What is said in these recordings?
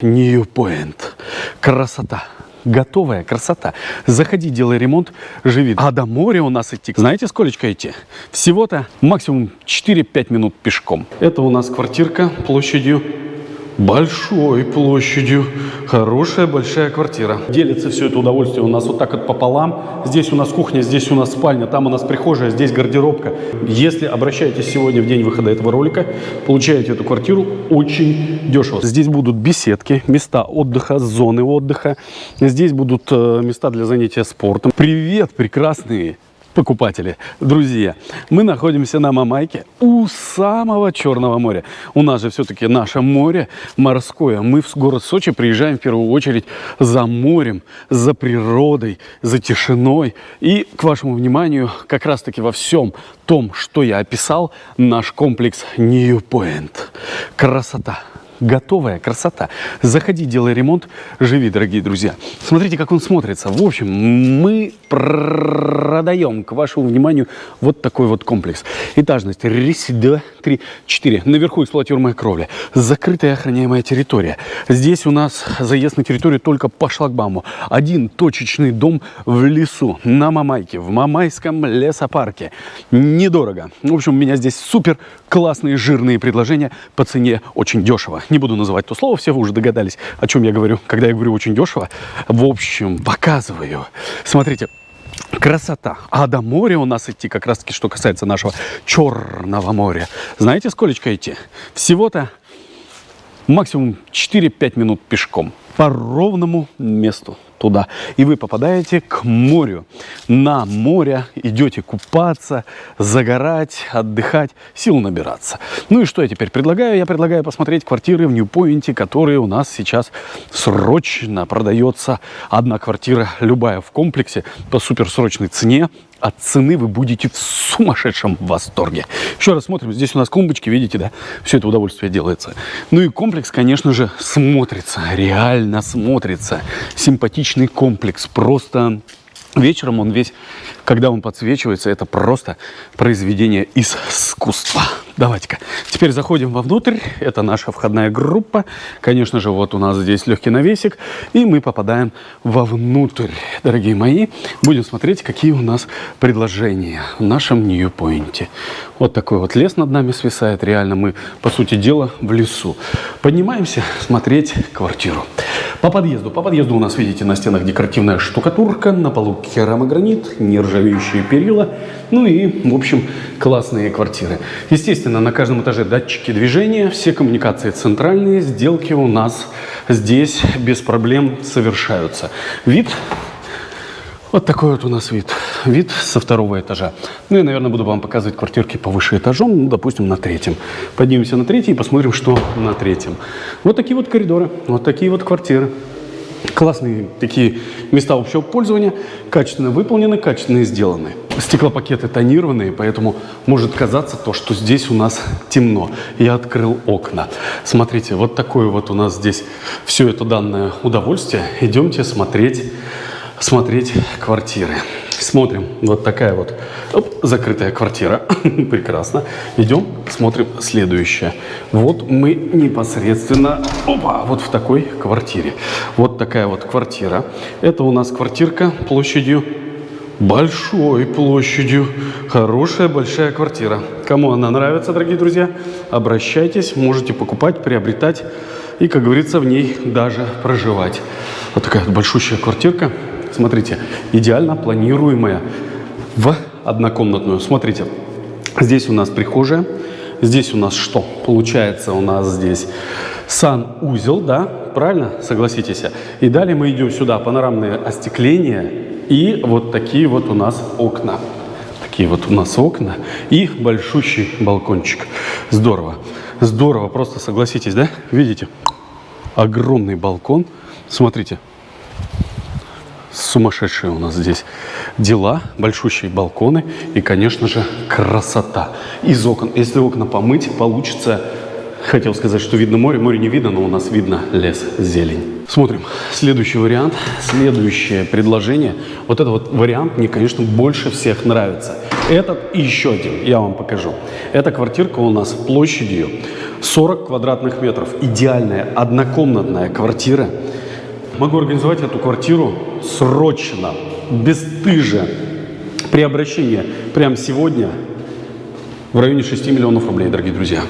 New Point. Красота. Готовая красота. Заходи, делай ремонт, живи. А до моря у нас идти, знаете, сколько идти? Всего-то максимум 4-5 минут пешком. Это у нас квартирка площадью большой площадью. Хорошая большая квартира. Делится все это удовольствие у нас вот так вот пополам. Здесь у нас кухня, здесь у нас спальня, там у нас прихожая, здесь гардеробка. Если обращаетесь сегодня в день выхода этого ролика, получаете эту квартиру очень дешево. Здесь будут беседки, места отдыха, зоны отдыха. Здесь будут э, места для занятия спортом. Привет, прекрасные покупатели, друзья, мы находимся на Мамайке у самого Черного моря. У нас же все-таки наше море морское. Мы в город Сочи приезжаем в первую очередь за морем, за природой, за тишиной. И к вашему вниманию как раз-таки во всем том, что я описал, наш комплекс Point. Красота готовая красота. Заходи, делай ремонт, живи, дорогие друзья. Смотрите, как он смотрится. В общем, мы продаем к вашему вниманию вот такой вот комплекс. Этажность. Раз, два, три, четыре. Наверху эксплуатируемая кровля. Закрытая охраняемая территория. Здесь у нас заезд на территорию только по шлагбауму. Один точечный дом в лесу, на Мамайке, в Мамайском лесопарке. Недорого. В общем, у меня здесь супер классные жирные предложения по цене очень дешево. Не буду называть то слово, все вы уже догадались, о чем я говорю, когда я говорю очень дешево. В общем, показываю. Смотрите, Красота. А до моря у нас идти, как раз таки, что касается нашего Черного моря. Знаете, сколько идти? Всего-то максимум 4-5 минут пешком по ровному месту туда. И вы попадаете к морю. На море идете купаться, загорать, отдыхать, сил набираться. Ну и что я теперь предлагаю? Я предлагаю посмотреть квартиры в Ньюпоинте, которые у нас сейчас срочно продается. Одна квартира, любая в комплексе, по суперсрочной цене от цены вы будете в сумасшедшем восторге. Еще раз смотрим. Здесь у нас клумбочки, видите, да? Все это удовольствие делается. Ну и комплекс, конечно же, смотрится. Реально смотрится. Симпатичный комплекс. Просто вечером он весь, когда он подсвечивается, это просто произведение искусства. Давайте-ка. Теперь заходим вовнутрь. Это наша входная группа. Конечно же, вот у нас здесь легкий навесик. И мы попадаем вовнутрь. Дорогие мои, будем смотреть, какие у нас предложения в нашем Нью-Пойнте. Вот такой вот лес над нами свисает. Реально мы, по сути дела, в лесу. Поднимаемся смотреть квартиру. По подъезду. По подъезду у нас, видите, на стенах декоративная штукатурка, на полу керамогранит, нержавеющие перила. Ну и, в общем, классные квартиры. Естественно, на каждом этаже датчики движения, все коммуникации центральные, сделки у нас здесь без проблем совершаются. Вид вот такой вот у нас вид. Вид со второго этажа. Ну, я, наверное, буду вам показывать квартирки повыше этажом, ну, допустим, на третьем. Поднимемся на третий и посмотрим, что на третьем. Вот такие вот коридоры, вот такие вот квартиры. Классные такие места общего пользования, качественно выполнены, качественно сделаны. Стеклопакеты тонированные, поэтому может казаться то, что здесь у нас темно. Я открыл окна. Смотрите, вот такое вот у нас здесь все это данное удовольствие. Идемте смотреть смотреть квартиры. Смотрим, вот такая вот оп, закрытая квартира. Прекрасно. Идем, смотрим следующее. Вот мы непосредственно, опа, вот в такой квартире. Вот такая вот квартира. Это у нас квартирка площадью большой площадью. Хорошая большая квартира. Кому она нравится, дорогие друзья, обращайтесь, можете покупать, приобретать и, как говорится, в ней даже проживать. Вот такая большущая квартирка. Смотрите, идеально планируемая в однокомнатную. Смотрите, здесь у нас прихожая, здесь у нас что? Получается у нас здесь санузел, да, правильно, согласитесь? И далее мы идем сюда, панорамное остекление и вот такие вот у нас окна. Такие вот у нас окна и большущий балкончик. Здорово, здорово, просто согласитесь, да? Видите? Огромный балкон. Смотрите, сумасшедшие у нас здесь дела, большущие балконы и, конечно же, красота. Из окон, если окна помыть, получится, хотел сказать, что видно море, море не видно, но у нас видно лес, зелень. Смотрим, следующий вариант, следующее предложение. Вот этот вот вариант мне, конечно, больше всех нравится. Этот и еще один, я вам покажу. Эта квартирка у нас площадью 40 квадратных метров. Идеальная однокомнатная квартира. Могу организовать эту квартиру срочно, бесстыже, при обращении прямо сегодня в районе 6 миллионов рублей, дорогие друзья.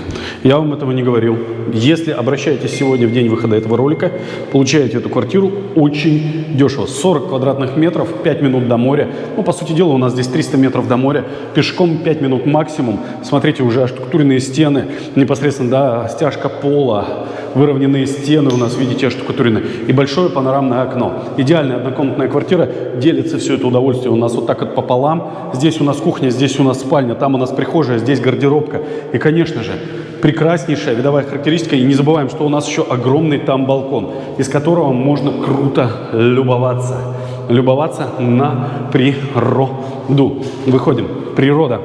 Я вам этого не говорил. Если обращаетесь сегодня в день выхода этого ролика, получаете эту квартиру очень дешево. 40 квадратных метров, 5 минут до моря. Ну, по сути дела, у нас здесь 300 метров до моря. Пешком 5 минут максимум. Смотрите, уже оштукатуренные стены, непосредственно, да, стяжка пола, выровненные стены у нас, видите, оштукатурены. И большое панорамное окно. Идеальная однокомнатная квартира. Делится все это удовольствие у нас вот так вот пополам. Здесь у нас кухня, здесь у нас спальня, там у нас прихожая, здесь гардеробка. И, конечно же, прекраснейшая видовая характеристика. И не забываем, что у нас еще огромный там балкон, из которого можно круто любоваться. Любоваться на природу. Выходим. Природа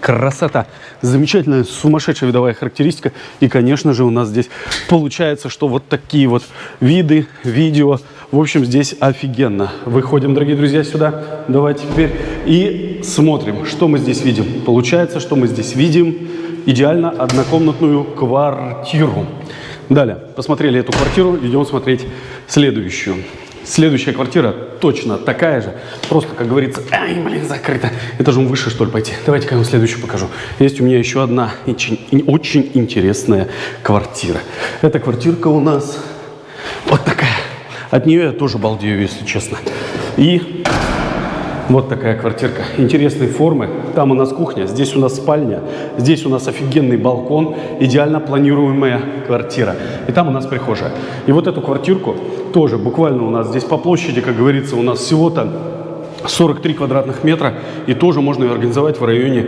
красота, замечательная, сумасшедшая видовая характеристика. И, конечно же, у нас здесь получается, что вот такие вот виды, видео. В общем, здесь офигенно. Выходим, дорогие друзья, сюда. Давайте теперь и смотрим, что мы здесь видим. Получается, что мы здесь видим идеально однокомнатную квартиру. Далее, посмотрели эту квартиру, идем смотреть следующую. Следующая квартира точно такая же. Просто, как говорится, ай, блин, закрыто. Этажом выше, что ли, пойти. Давайте-ка я вам следующую покажу. Есть у меня еще одна очень, очень интересная квартира. Эта квартирка у нас вот такая. От нее я тоже балдею, если честно. И вот такая квартирка интересной формы. Там у нас кухня, здесь у нас спальня, здесь у нас офигенный балкон, идеально планируемая квартира. И там у нас прихожая. И вот эту квартирку тоже буквально у нас здесь по площади, как говорится, у нас всего-то 43 квадратных метра. И тоже можно ее организовать в районе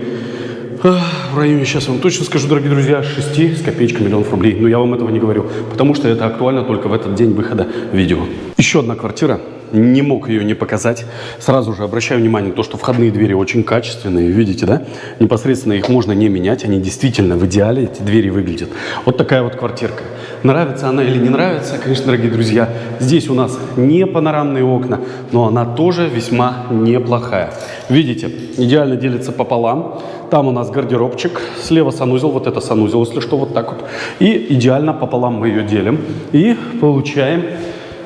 в районе, сейчас вам точно скажу, дорогие друзья, 6 с копеечкой миллионов рублей. Но я вам этого не говорю, потому что это актуально только в этот день выхода видео. Еще одна квартира не мог ее не показать. Сразу же обращаю внимание на то, что входные двери очень качественные, видите, да? Непосредственно их можно не менять, они действительно в идеале, эти двери выглядят. Вот такая вот квартирка. Нравится она или не нравится, конечно, дорогие друзья, здесь у нас не панорамные окна, но она тоже весьма неплохая. Видите, идеально делится пополам. Там у нас гардеробчик, слева санузел, вот это санузел, если что, вот так вот. И идеально пополам мы ее делим и получаем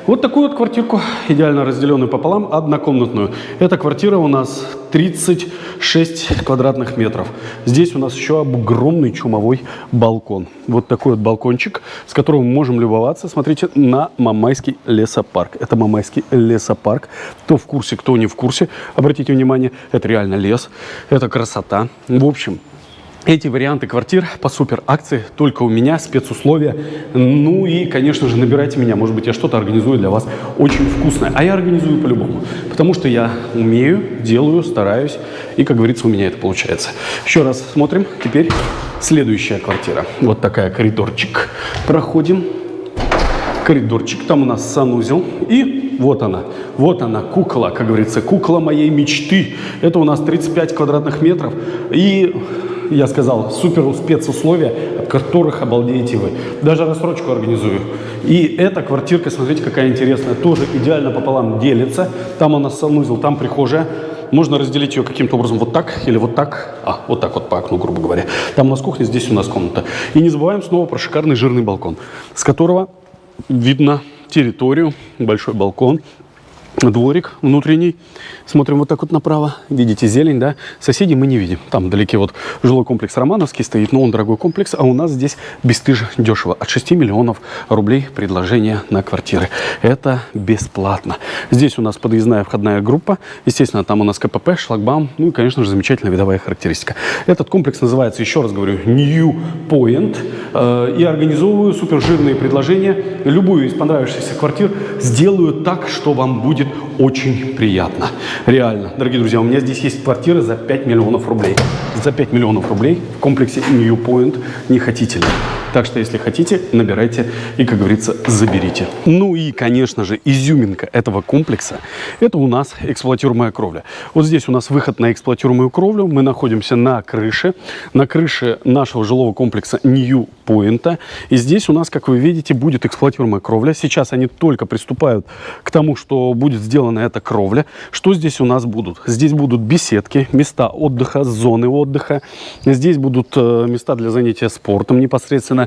вот такую вот квартирку, идеально разделенную пополам, однокомнатную. Эта квартира у нас 36 квадратных метров. Здесь у нас еще огромный чумовой балкон. Вот такой вот балкончик, с которым мы можем любоваться, смотрите, на Мамайский лесопарк. Это Мамайский лесопарк. Кто в курсе, кто не в курсе, обратите внимание, это реально лес, это красота. В общем, эти варианты квартир по супер акции только у меня, спецусловия. Ну и, конечно же, набирайте меня. Может быть, я что-то организую для вас очень вкусное. А я организую по-любому. Потому что я умею, делаю, стараюсь. И, как говорится, у меня это получается. Еще раз смотрим. Теперь следующая квартира. Вот такая коридорчик. Проходим. Коридорчик. Там у нас санузел. И вот она. Вот она, кукла, как говорится, кукла моей мечты. Это у нас 35 квадратных метров. И я сказал, супер спецусловия, от которых обалдеете вы. Даже рассрочку организую. И эта квартирка, смотрите, какая интересная, тоже идеально пополам делится. Там у нас санузел, там прихожая. Можно разделить ее каким-то образом вот так или вот так. А, вот так вот по окну, грубо говоря. Там у нас кухня, здесь у нас комната. И не забываем снова про шикарный жирный балкон, с которого видно территорию, большой балкон, дворик внутренний. Смотрим вот так вот направо. Видите зелень, да? Соседей мы не видим. Там вдалеке вот жилой комплекс Романовский стоит, но он дорогой комплекс, а у нас здесь бесстыже дешево. От 6 миллионов рублей предложение на квартиры. Это бесплатно. Здесь у нас подъездная входная группа. Естественно, там у нас КПП, шлагбаум. Ну и, конечно же, замечательная видовая характеристика. Этот комплекс называется, еще раз говорю, New Point. Э, и организовываю супер жирные предложения. Любую из понравившихся квартир сделаю так, что вам будет будет очень приятно. Реально. Дорогие друзья, у меня здесь есть квартира за 5 миллионов рублей. За 5 миллионов рублей в комплексе New Point не хотите ли? Так что, если хотите, набирайте и, как говорится, заберите. Ну и, конечно же, изюминка этого комплекса – это у нас эксплуатируемая кровля. Вот здесь у нас выход на эксплуатируемую кровлю. Мы находимся на крыше, на крыше нашего жилого комплекса New Point. И здесь у нас, как вы видите, будет эксплуатируемая кровля. Сейчас они только приступают к тому, что будет сделана эта кровля. Что здесь у нас будут? Здесь будут беседки, места отдыха, зоны отдыха. Здесь будут э, места для занятия спортом непосредственно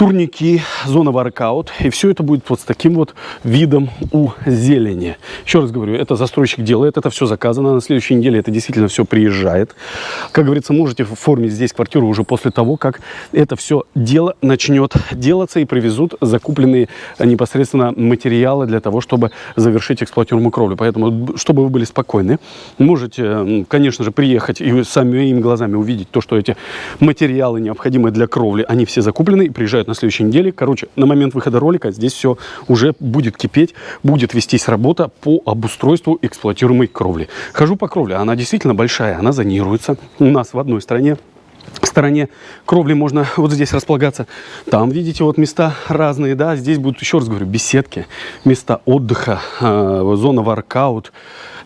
турники, зона воркаут. И все это будет вот с таким вот видом у зелени. Еще раз говорю, это застройщик делает, это все заказано. На следующей неделе это действительно все приезжает. Как говорится, можете оформить здесь квартиру уже после того, как это все дело начнет делаться и привезут закупленные непосредственно материалы для того, чтобы завершить эксплуатируемую кровлю. Поэтому, чтобы вы были спокойны, можете, конечно же, приехать и самими глазами увидеть то, что эти материалы, необходимые для кровли, они все закуплены и приезжают на следующей неделе. Короче, на момент выхода ролика здесь все уже будет кипеть, будет вестись работа по обустройству эксплуатируемой кровли. Хожу по кровле, она действительно большая, она зонируется. У нас в одной стороне стороне кровли можно вот здесь располагаться. Там, видите, вот места разные, да. Здесь будут, еще раз говорю, беседки, места отдыха, э, зона воркаут,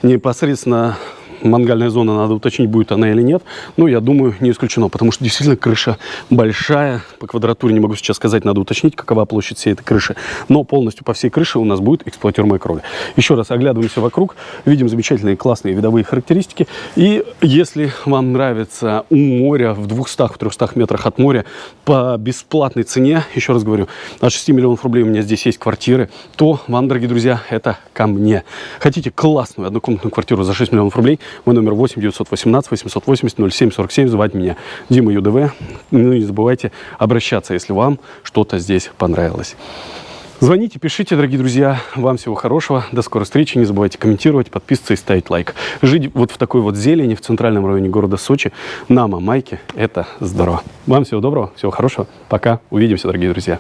непосредственно мангальная зона, надо уточнить, будет она или нет. Но я думаю, не исключено, потому что действительно крыша большая. По квадратуре не могу сейчас сказать, надо уточнить, какова площадь всей этой крыши. Но полностью по всей крыше у нас будет эксплуатируемая кровля. Еще раз оглядываемся вокруг, видим замечательные классные видовые характеристики. И если вам нравится у моря в 200-300 метрах от моря по бесплатной цене, еще раз говорю, от 6 миллионов рублей у меня здесь есть квартиры, то вам, дорогие друзья, это ко мне. Хотите классную однокомнатную квартиру за 6 миллионов рублей, мой номер 8 918 880 07 47. Звать меня Дима ЮДВ. Ну не забывайте обращаться, если вам что-то здесь понравилось. Звоните, пишите, дорогие друзья. Вам всего хорошего. До скорой встречи. Не забывайте комментировать, подписываться и ставить лайк. Жить вот в такой вот зелени в центральном районе города Сочи на Мамайке – это здорово. Вам всего доброго, всего хорошего. Пока. Увидимся, дорогие друзья.